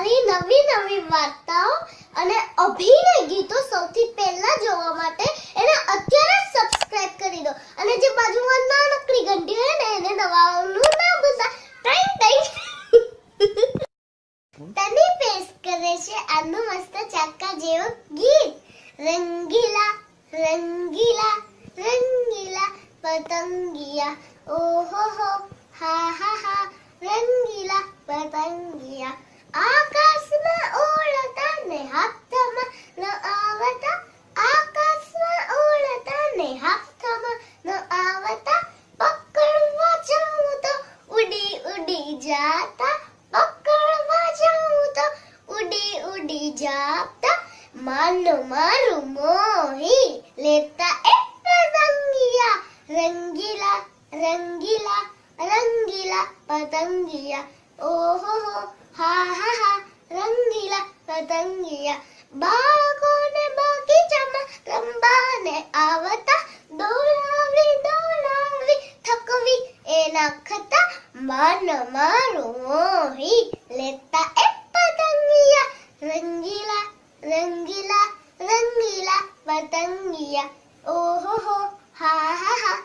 મારી નવી નવી વાર્તાઓ અને અભિનય ગીતો સૌથી પહેલા જોવા માટે એને અત્યારે સબસ્ક્રાઇબ કરી દો. અને જે બાજુમાં નાનકડી ઘંટી હોય ને, એને દબાવવાનું ના ભૂલતા. Time time. તની પેશ કરે છે આનું મસ્ત ચાકા જેવો ગીત. રંગીલા રંગીલા રંગીલા પતંગિયા. ઓહો હો, હા હા હા. રંગીલા પતંગિયા. આકાશમાં ઓળતા હાથમાં ન આવતા આકાશમાં ઓળતા ને ન આવતા પકડવા જાઉં તો ઉડી ઉડી જાતા પકડવા જાઉં તો ઉડી ઉડી જાતા માનું મારું મોહી લેતા એક પતંગિયા રંગીલા રંગીલા રંગીલા પતંગિયા ઓહો રંગીલા પતંગિયા બાળકોને બગીચામાં રમવાને આવતા દોડાવી દોડાવી થકવી એ નાખતા મન મારું મોહી લેતા એક પતંગિયા રંગીલા રંગીલા રંગીલા પતંગિયા ઓહો હો હા હા હા